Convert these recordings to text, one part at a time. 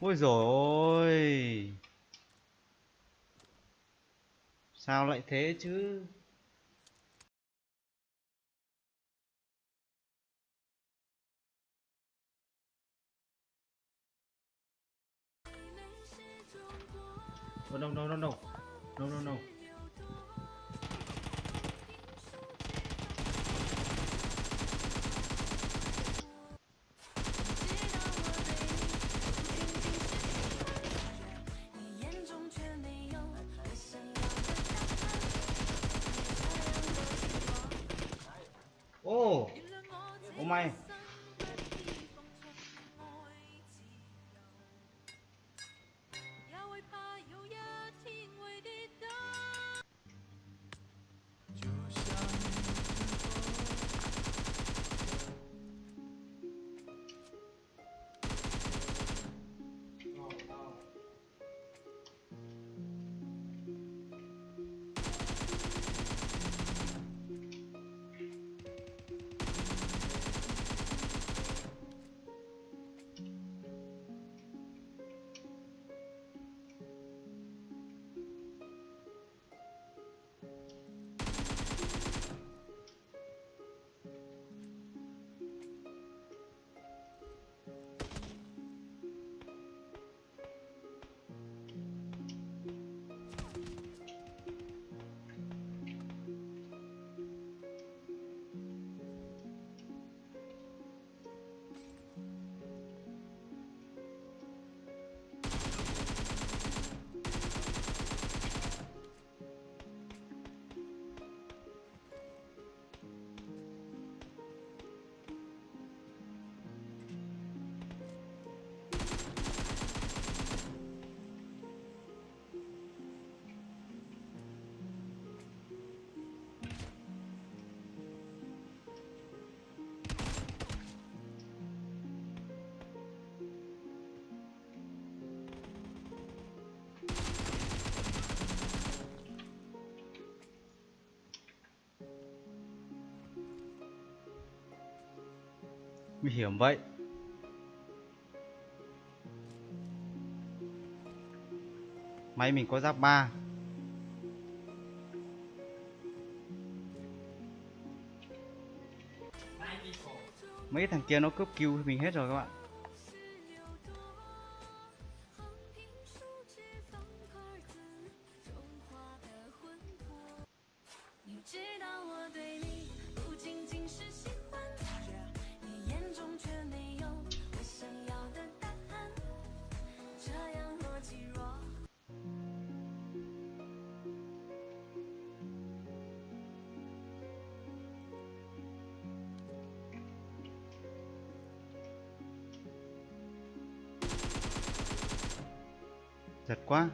Ôi rồi ôi Sao lại thế chứ? Oh, no no no no No no no Nguy hiểm vậy. Máy mình có giáp 3 Mấy thằng kia nó cướp kill mình hết rồi các bạn. Giật quá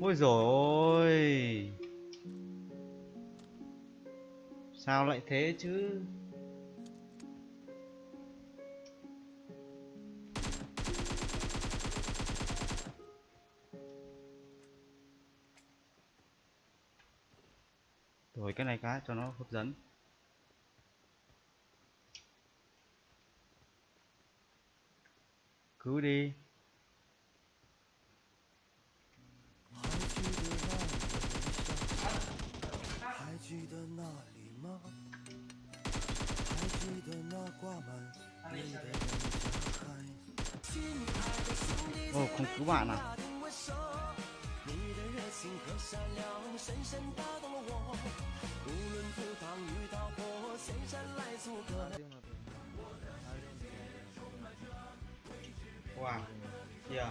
Ôi rồi ôi. Sao lại thế chứ? Rồi cái này cái cho nó hấp dẫn. Cứ đi. 哦，孔古板呐。哇，yeah。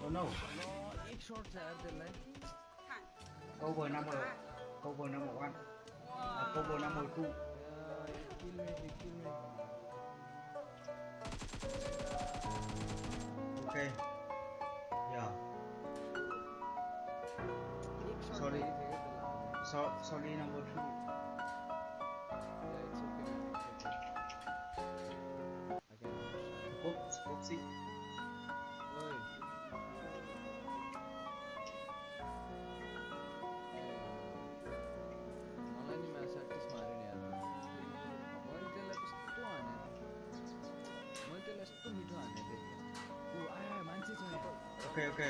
Oh à? no. Câu vừa năm rồi. Câu vừa năm một ăn. Aku mau nama itu. Oke. Ya. Sorry. So sorry nama itu. oke oke.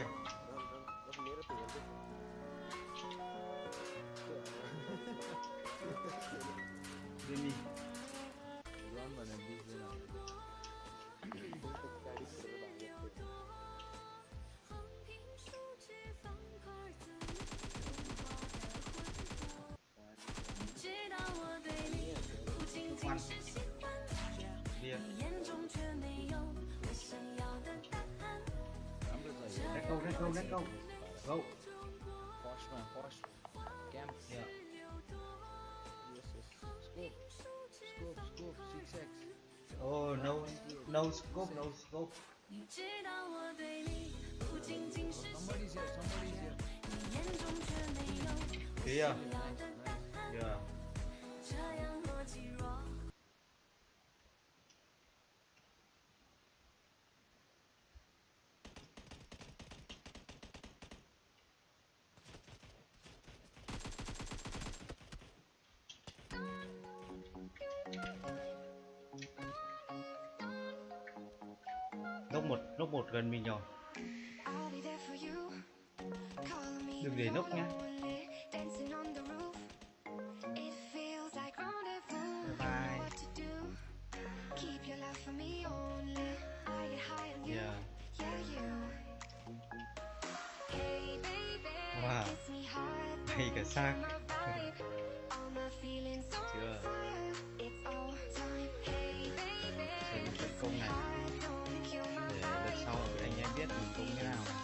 Ini. Duluan mana go, let go, let go. Go. Wash, Yeah. Nốc một, nốc một gần mình rồi. Đừng để nốc nhá. Wow. Hay cả xác. ตรงนี้แล้ว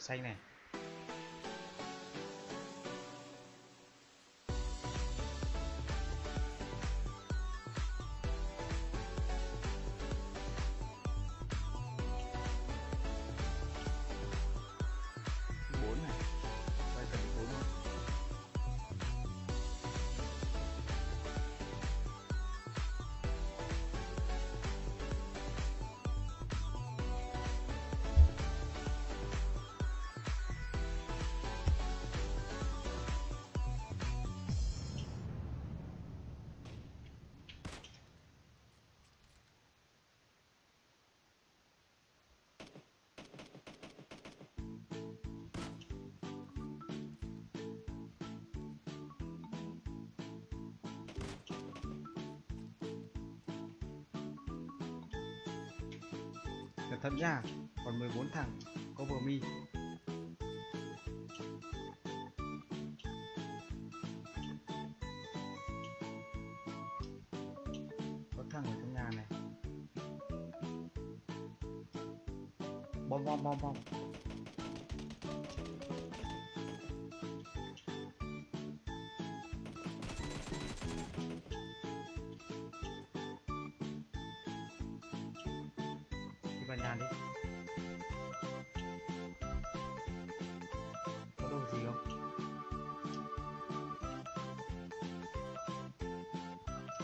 xanh này. Cẩn thận nha, còn 14 thằng cover me. Có thằng ở trong nhà này. Bom bom bom bom.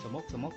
もくも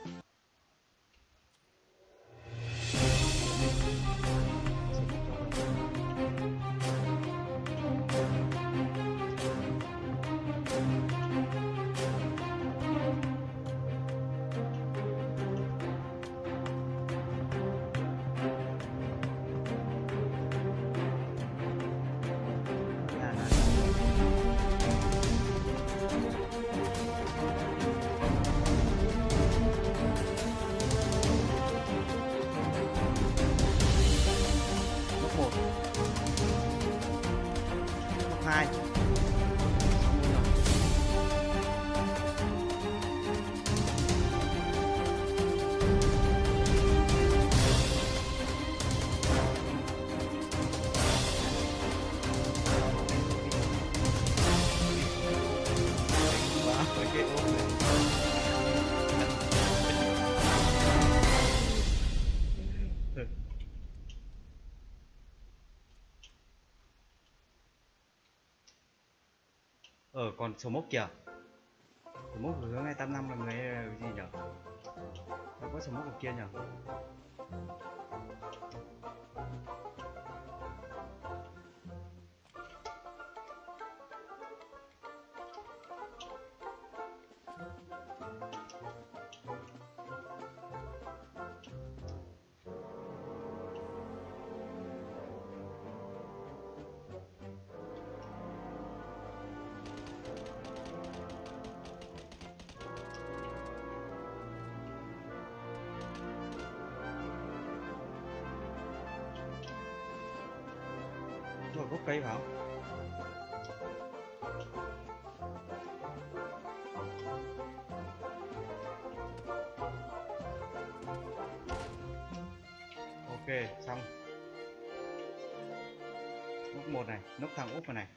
còn số mốc kìa. Số mốc hướng 285 là người cái gì nhở? Đâu có số mốc ở kia nhở? Rồi gốc cây vào. Ok xong. Nút một này, nút thằng úp vào này.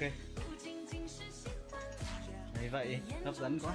Ok. Đấy vậy hấp dẫn quá.